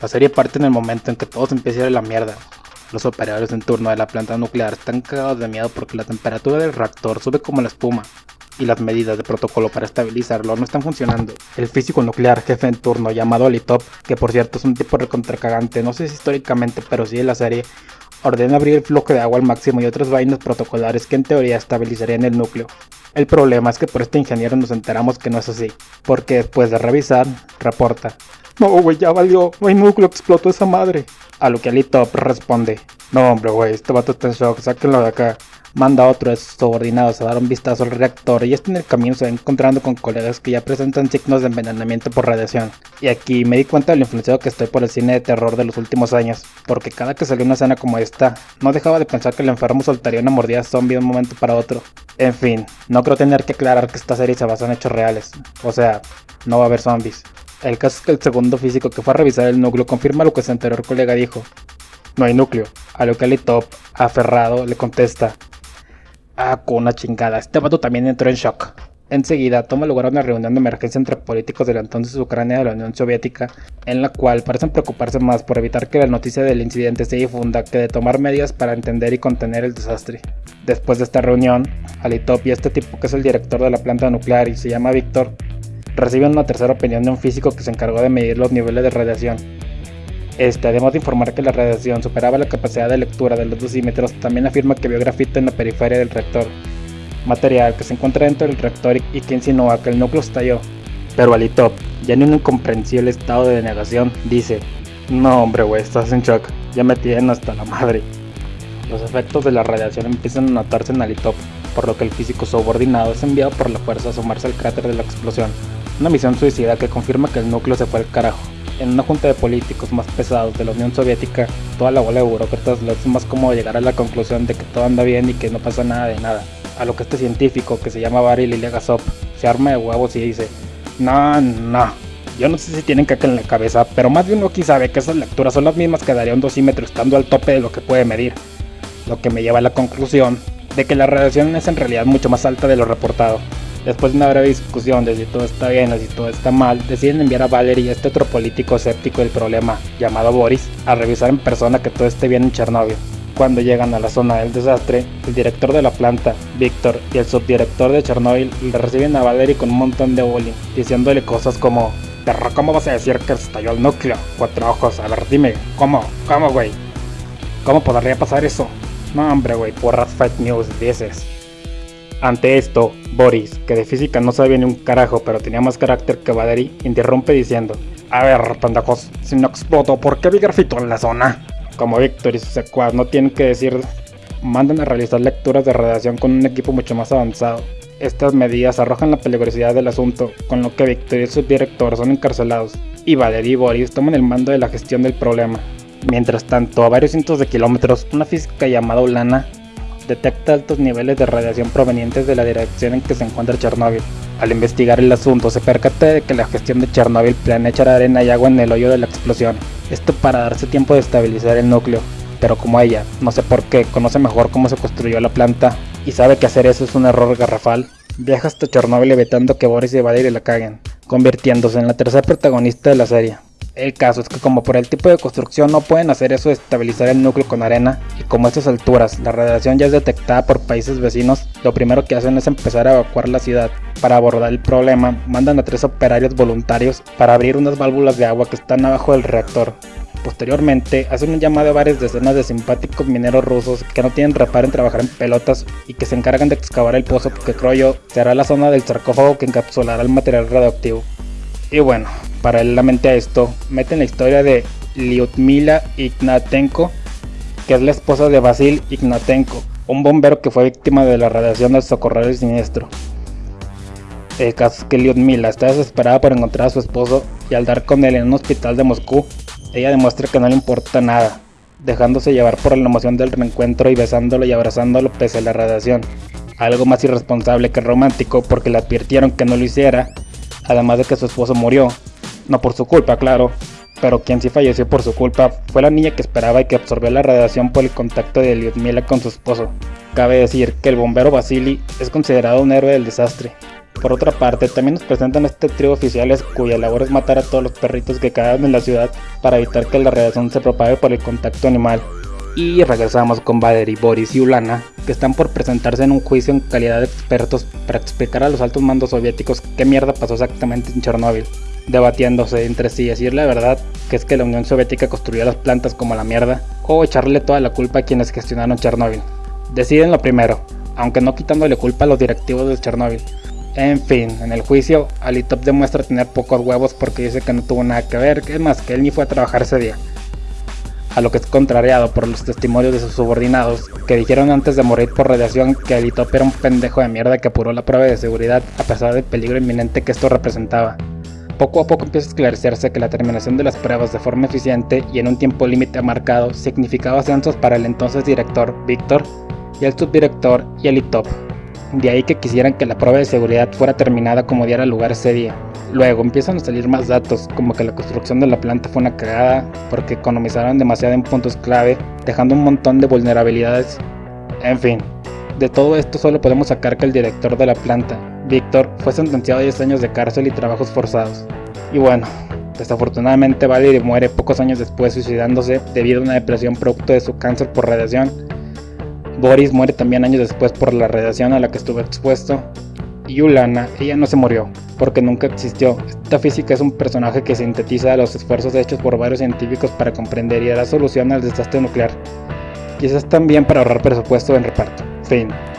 La serie parte en el momento en que todo se empieza a ir a la mierda. Los operadores en turno de la planta nuclear están cagados de miedo porque la temperatura del reactor sube como la espuma y las medidas de protocolo para estabilizarlo no están funcionando. El físico nuclear jefe en turno llamado Litop, que por cierto es un tipo recontracagante, no sé si históricamente pero sí en la serie, ordena abrir el flujo de agua al máximo y otras vainas protocolares que en teoría estabilizarían el núcleo. El problema es que por este ingeniero nos enteramos que no es así, porque después de revisar, reporta. No, güey, ya valió, no hay núcleo, explotó esa madre. A lo que Litop responde, no hombre, güey, este vato está en shock, sáquenlo de acá manda a otro de sus subordinados a dar un vistazo al reactor y este en el camino se va encontrando con colegas que ya presentan signos de envenenamiento por radiación. Y aquí me di cuenta de lo influenciado que estoy por el cine de terror de los últimos años, porque cada que salió una escena como esta, no dejaba de pensar que el enfermo soltaría una mordida zombie de un momento para otro. En fin, no creo tener que aclarar que esta serie se basa en hechos reales, o sea, no va a haber zombies. El caso es que el segundo físico que fue a revisar el núcleo confirma lo que su anterior colega dijo. No hay núcleo, a lo que Ali Top, aferrado, le contesta, Ah, con una chingada. Este vato también entró en shock. Enseguida toma lugar una reunión de emergencia entre políticos de la entonces Ucrania de la Unión Soviética, en la cual parecen preocuparse más por evitar que la noticia del incidente se difunda que de tomar medidas para entender y contener el desastre. Después de esta reunión, Alitop y este tipo que es el director de la planta nuclear y se llama Víctor, reciben una tercera opinión de un físico que se encargó de medir los niveles de radiación este, además de informar que la radiación superaba la capacidad de lectura de los dosímetros, también afirma que vio grafito en la periferia del reactor, material que se encuentra dentro del reactor y que insinúa que el núcleo estalló. Pero Alitop, ya en un incomprensible estado de negación, dice, no hombre güey, estás en shock, ya me tienen hasta la madre. Los efectos de la radiación empiezan a notarse en Alitop, por lo que el físico subordinado es enviado por la fuerza a sumarse al cráter de la explosión, una misión suicida que confirma que el núcleo se fue al carajo en una junta de políticos más pesados de la Unión Soviética, toda la bola de burócratas les es más cómodo llegar a la conclusión de que todo anda bien y que no pasa nada de nada. A lo que este científico, que se llama Barry Liliagasov, se arma de huevos y dice, no, no, yo no sé si tienen caca en la cabeza, pero más de uno aquí sabe que esas lecturas son las mismas que daría un dosímetro estando al tope de lo que puede medir. Lo que me lleva a la conclusión de que la radiación es en realidad mucho más alta de lo reportado. Después de una breve discusión de si todo está bien o si todo está mal, deciden enviar a Valery, este otro político escéptico del problema, llamado Boris, a revisar en persona que todo esté bien en Chernóbil. Cuando llegan a la zona del desastre, el director de la planta, Víctor, y el subdirector de Chernóbil le reciben a Valery con un montón de bullying, diciéndole cosas como Perro, ¿cómo vas a decir que estalló el núcleo? Cuatro ojos, a ver, dime, ¿cómo? ¿Cómo, güey? ¿Cómo podría pasar eso? No, hombre, güey, porras fake news, dices. Ante esto, Boris, que de física no sabía ni un carajo pero tenía más carácter que Valery, interrumpe diciendo A ver, pendejos, si no exploto, ¿por qué vi grafito en la zona? Como Víctor y sus secuaz no tienen que decir, mandan a realizar lecturas de radiación con un equipo mucho más avanzado. Estas medidas arrojan la peligrosidad del asunto, con lo que Víctor y su director son encarcelados, y Valery y Boris toman el mando de la gestión del problema. Mientras tanto, a varios cientos de kilómetros, una física llamada Ulana detecta altos niveles de radiación provenientes de la dirección en que se encuentra Chernóbil. Al investigar el asunto, se percata de que la gestión de Chernóbil planea echar arena y agua en el hoyo de la explosión, esto para darse tiempo de estabilizar el núcleo. Pero como ella, no sé por qué, conoce mejor cómo se construyó la planta y sabe que hacer eso es un error garrafal, viaja hasta Chernóbil evitando que Boris y Vadir la caguen, convirtiéndose en la tercera protagonista de la serie. El caso es que como por el tipo de construcción no pueden hacer eso de estabilizar el núcleo con arena y como a estas alturas la radiación ya es detectada por países vecinos, lo primero que hacen es empezar a evacuar la ciudad. Para abordar el problema, mandan a tres operarios voluntarios para abrir unas válvulas de agua que están abajo del reactor. Posteriormente, hacen un llamado a varias decenas de simpáticos mineros rusos que no tienen reparo en trabajar en pelotas y que se encargan de excavar el pozo que creo yo será la zona del sarcófago que encapsulará el material radioactivo. Y bueno, paralelamente a esto, meten la historia de Lyudmila Ignatenko, que es la esposa de Vasil Ignatenko, un bombero que fue víctima de la radiación del socorrer siniestro. El caso es que Lyudmila está desesperada por encontrar a su esposo y al dar con él en un hospital de Moscú, ella demuestra que no le importa nada, dejándose llevar por la emoción del reencuentro y besándolo y abrazándolo pese a la radiación. Algo más irresponsable que romántico porque le advirtieron que no lo hiciera, además de que su esposo murió, no por su culpa, claro, pero quien sí falleció por su culpa fue la niña que esperaba y que absorbió la radiación por el contacto de Lyudmila con su esposo. Cabe decir que el bombero Vasily es considerado un héroe del desastre, Por otra parte, también nos presentan este trío oficiales cuya labor es matar a todos los perritos que caen en la ciudad para evitar que la radiación se propague por el contacto animal. Y regresamos con Valery, Boris y Ulana, que están por presentarse en un juicio en calidad de expertos para explicar a los altos mandos soviéticos qué mierda pasó exactamente en Chernóbil, debatiéndose entre sí decir la verdad, que es que la Unión Soviética construyó las plantas como la mierda, o echarle toda la culpa a quienes gestionaron Chernóbil. Deciden lo primero, aunque no quitándole culpa a los directivos de Chernóbil, en fin, en el juicio, Alitop demuestra tener pocos huevos porque dice que no tuvo nada que ver, que es más, que él ni fue a trabajar ese día. A lo que es contrariado por los testimonios de sus subordinados, que dijeron antes de morir por radiación que Alitop era un pendejo de mierda que apuró la prueba de seguridad a pesar del peligro inminente que esto representaba. Poco a poco empieza a esclarecerse que la terminación de las pruebas de forma eficiente y en un tiempo límite marcado significaba ascensos para el entonces director, Víctor, y el subdirector y Alitop, de ahí que quisieran que la prueba de seguridad fuera terminada como diera lugar ese día. Luego empiezan a salir más datos, como que la construcción de la planta fue una cagada, porque economizaron demasiado en puntos clave, dejando un montón de vulnerabilidades. En fin, de todo esto solo podemos sacar que el director de la planta, Víctor, fue sentenciado a 10 años de cárcel y trabajos forzados. Y bueno, desafortunadamente Valerie muere pocos años después suicidándose debido a una depresión producto de su cáncer por radiación Boris muere también años después por la radiación a la que estuvo expuesto. Y Ulana, ella no se murió, porque nunca existió. Esta física es un personaje que sintetiza los esfuerzos hechos por varios científicos para comprender y dar solución al desastre nuclear. Quizás también para ahorrar presupuesto en reparto. Fin.